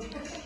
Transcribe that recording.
Thank.